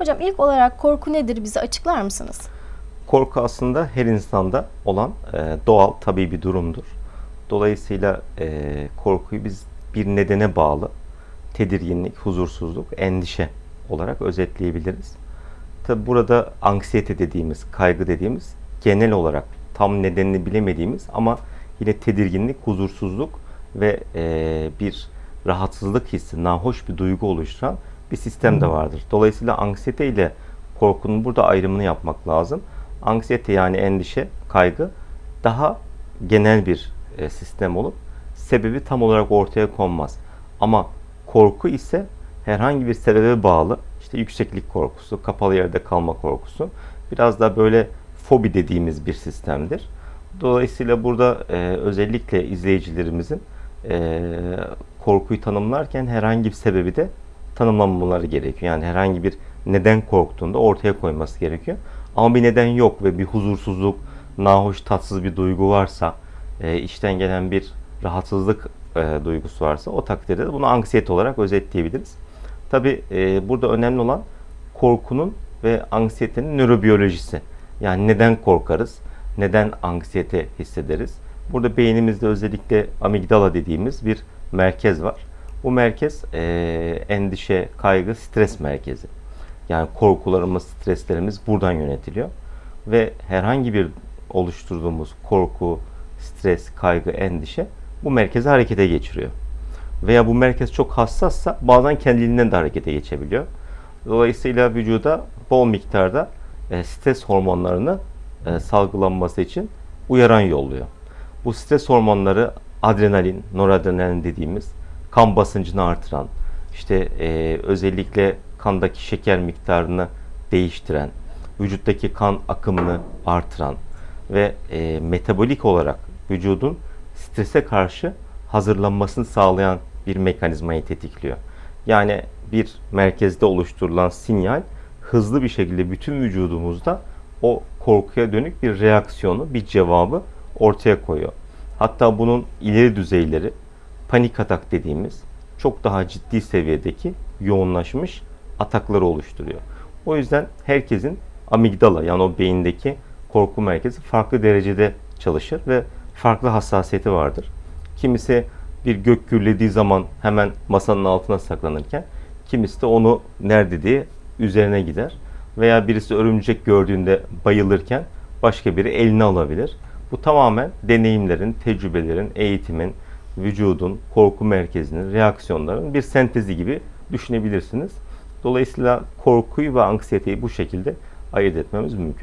Hocam ilk olarak korku nedir bize açıklar mısınız? Korku aslında her insanda olan e, doğal, tabii bir durumdur. Dolayısıyla e, korkuyu biz bir nedene bağlı tedirginlik, huzursuzluk, endişe olarak özetleyebiliriz. Tabi burada anksiyete dediğimiz, kaygı dediğimiz genel olarak tam nedenini bilemediğimiz ama yine tedirginlik, huzursuzluk ve e, bir rahatsızlık hissi, nahoş bir duygu oluşturan bir sistem de vardır. Dolayısıyla anksiyete ile korkunun burada ayrımını yapmak lazım. Anksiyete yani endişe, kaygı daha genel bir e, sistem olup sebebi tam olarak ortaya konmaz. Ama korku ise herhangi bir sebebe bağlı. İşte yükseklik korkusu, kapalı yerde kalma korkusu. Biraz da böyle fobi dediğimiz bir sistemdir. Dolayısıyla burada e, özellikle izleyicilerimizin e, korkuyu tanımlarken herhangi bir sebebi de tanımlamaları gerekiyor. Yani herhangi bir neden korktuğunda ortaya koyması gerekiyor. Ama bir neden yok ve bir huzursuzluk, nahoş, tatsız bir duygu varsa, e, içten gelen bir rahatsızlık e, duygusu varsa o takdirde de bunu anksiyete olarak özetleyebiliriz. Tabi e, burada önemli olan korkunun ve anksiyetenin nörobiyolojisi. Yani neden korkarız, neden anksiyete hissederiz. Burada beynimizde özellikle amigdala dediğimiz bir merkez var. Bu merkez e, endişe, kaygı, stres merkezi. Yani korkularımız, streslerimiz buradan yönetiliyor. Ve herhangi bir oluşturduğumuz korku, stres, kaygı, endişe bu merkezi harekete geçiriyor. Veya bu merkez çok hassassa bazen kendiliğinden de harekete geçebiliyor. Dolayısıyla vücuda bol miktarda e, stres hormonlarını e, salgılanması için uyaran yolluyor. Bu stres hormonları adrenalin, noradrenalin dediğimiz kan basıncını artıran, işte e, özellikle kandaki şeker miktarını değiştiren, vücuttaki kan akımını artıran ve e, metabolik olarak vücudun strese karşı hazırlanmasını sağlayan bir mekanizmayı tetikliyor. Yani bir merkezde oluşturulan sinyal hızlı bir şekilde bütün vücudumuzda o korkuya dönük bir reaksiyonu, bir cevabı ortaya koyuyor. Hatta bunun ileri düzeyleri panik atak dediğimiz çok daha ciddi seviyedeki yoğunlaşmış atakları oluşturuyor. O yüzden herkesin amigdala yani o beyindeki korku merkezi farklı derecede çalışır ve farklı hassasiyeti vardır. Kimisi bir gök gürlediği zaman hemen masanın altına saklanırken kimisi de onu nerede diye üzerine gider. Veya birisi örümcek gördüğünde bayılırken başka biri eline alabilir. Bu tamamen deneyimlerin, tecrübelerin, eğitimin, vücudun, korku merkezinin, reaksiyonların bir sentezi gibi düşünebilirsiniz. Dolayısıyla korkuyu ve anksiyeteyi bu şekilde ayırt etmemiz mümkün.